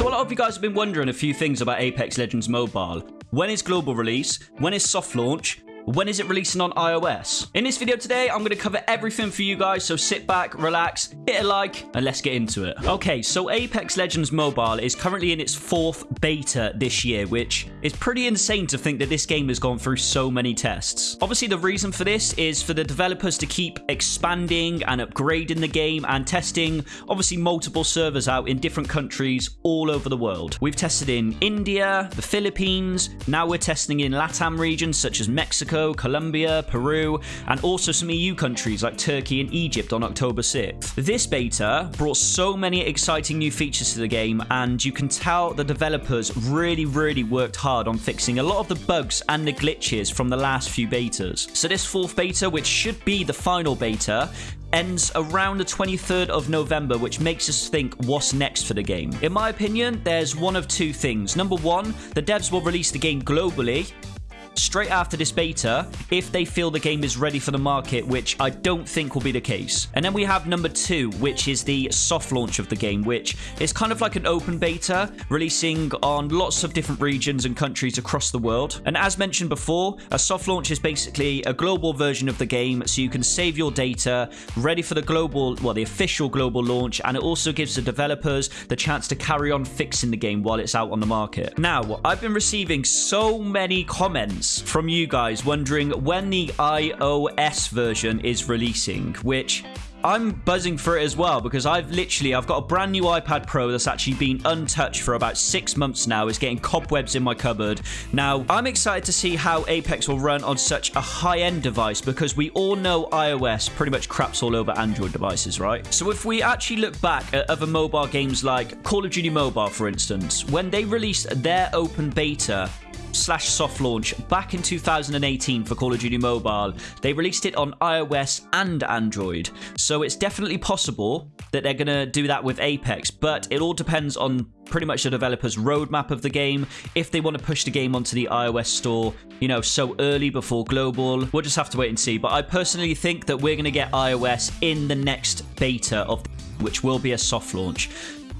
So a lot of you guys have been wondering a few things about Apex Legends Mobile. When is global release? When is soft launch? When is it releasing on iOS? In this video today, I'm going to cover everything for you guys, so sit back, relax, hit a like, and let's get into it. Okay, so Apex Legends Mobile is currently in its fourth beta this year, which is pretty insane to think that this game has gone through so many tests. Obviously, the reason for this is for the developers to keep expanding and upgrading the game and testing, obviously, multiple servers out in different countries all over the world. We've tested in India, the Philippines, now we're testing in LATAM regions such as Mexico, Colombia, Peru, and also some EU countries like Turkey and Egypt on October 6th. This beta brought so many exciting new features to the game, and you can tell the developers really, really worked hard on fixing a lot of the bugs and the glitches from the last few betas. So this fourth beta, which should be the final beta, ends around the 23rd of November, which makes us think what's next for the game. In my opinion, there's one of two things. Number one, the devs will release the game globally, straight after this beta if they feel the game is ready for the market, which I don't think will be the case. And then we have number two, which is the soft launch of the game, which is kind of like an open beta, releasing on lots of different regions and countries across the world. And as mentioned before, a soft launch is basically a global version of the game, so you can save your data, ready for the global, well, the official global launch, and it also gives the developers the chance to carry on fixing the game while it's out on the market. Now, I've been receiving so many comments from you guys wondering when the iOS version is releasing, which I'm buzzing for it as well because I've literally I've got a brand new iPad Pro that's actually been untouched for about six months now. It's getting cobwebs in my cupboard. Now I'm excited to see how Apex will run on such a high-end device because we all know iOS pretty much craps all over Android devices, right? So if we actually look back at other mobile games like Call of Duty Mobile, for instance, when they released their open beta slash soft launch back in 2018 for Call of Duty Mobile. They released it on iOS and Android. So it's definitely possible that they're going to do that with Apex, but it all depends on pretty much the developer's roadmap of the game. If they want to push the game onto the iOS store, you know, so early before global, we'll just have to wait and see. But I personally think that we're going to get iOS in the next beta of which will be a soft launch.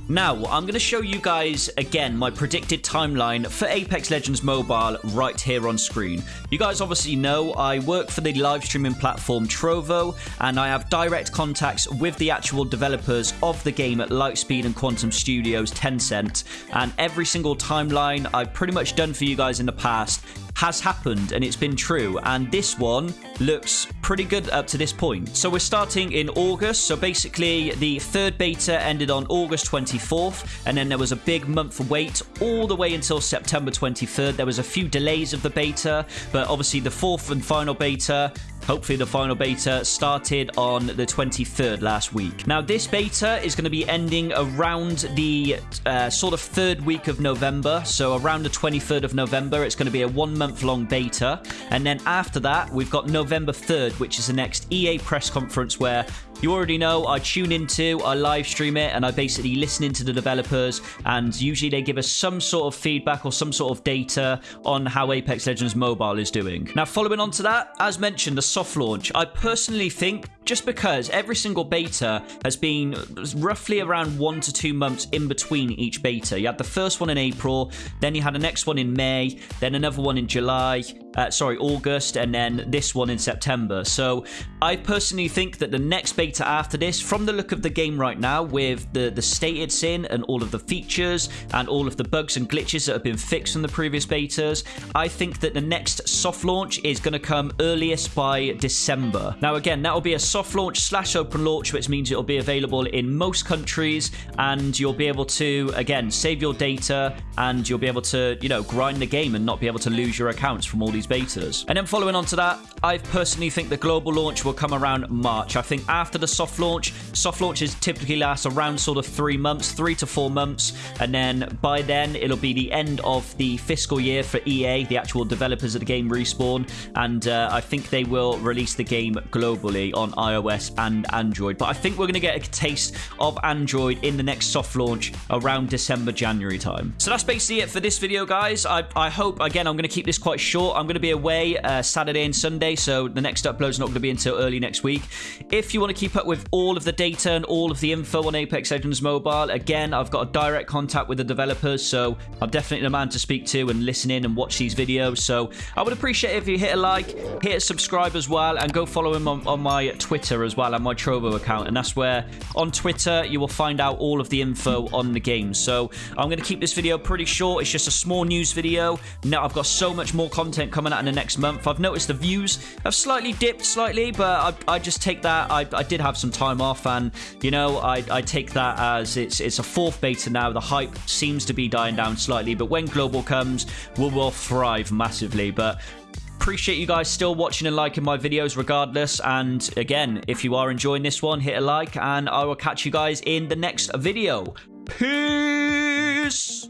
Now, I'm going to show you guys again my predicted timeline for Apex Legends Mobile right here on screen. You guys obviously know I work for the live streaming platform Trovo and I have direct contacts with the actual developers of the game at Lightspeed and Quantum Studios Tencent and every single timeline I've pretty much done for you guys in the past has happened and it's been true. And this one looks pretty good up to this point. So we're starting in August. So basically, the third beta ended on August 24th, and then there was a big month wait all the way until September 23rd. There was a few delays of the beta, but obviously the fourth and final beta Hopefully the final beta started on the 23rd last week. Now this beta is going to be ending around the uh, sort of third week of November. So around the 23rd of November, it's going to be a one month long beta. And then after that, we've got November 3rd, which is the next EA press conference where you already know I tune into, I live stream it, and I basically listen into the developers. And usually they give us some sort of feedback or some sort of data on how Apex Legends Mobile is doing. Now, following on to that, as mentioned, the soft launch. I personally think just because every single beta has been roughly around one to two months in between each beta. You had the first one in April, then you had the next one in May, then another one in July, uh, sorry, August, and then this one in September. So I personally think that the next beta after this, from the look of the game right now, with the, the state it's in and all of the features and all of the bugs and glitches that have been fixed from the previous betas, I think that the next soft launch is going to come earliest by December. Now, again, that will be a soft launch slash open launch, which means it'll be available in most countries and you'll be able to, again, save your data and you'll be able to, you know, grind the game and not be able to lose your accounts from all these betas. And then following on to that, I personally think the global launch will come around March. I think after the soft launch, soft launches typically last around sort of three months, three to four months. And then by then, it'll be the end of the fiscal year for EA, the actual developers of the game Respawn. And uh, I think they will release the game globally on iOS and Android. But I think we're going to get a taste of Android in the next soft launch around December, January time. So that's basically it for this video, guys. I, I hope, again, I'm going to keep this quite short. I'm going to be away uh, Saturday and Sunday, so the next upload is not going to be until early next week. If you want to keep up with all of the data and all of the info on Apex Legends Mobile, again, I've got a direct contact with the developers, so I'm definitely the man to speak to and listen in and watch these videos. So I would appreciate if you hit a like, hit a subscribe as well, and go follow him on, on my Twitter as well and my Trovo account. And that's where on Twitter you will find out all of the info on the game. So I'm going to keep this video pretty short. It's just a small news video. Now I've got so much more content coming out in the next month. I've noticed the views have slightly dipped slightly, but I, I just take that. I, I, did have some time off, and you know I, I take that as it's it's a fourth beta now. The hype seems to be dying down slightly, but when global comes, we will thrive massively. But appreciate you guys still watching and liking my videos regardless. And again if you are enjoying this one hit a like and i will catch you guys in the next video. Peace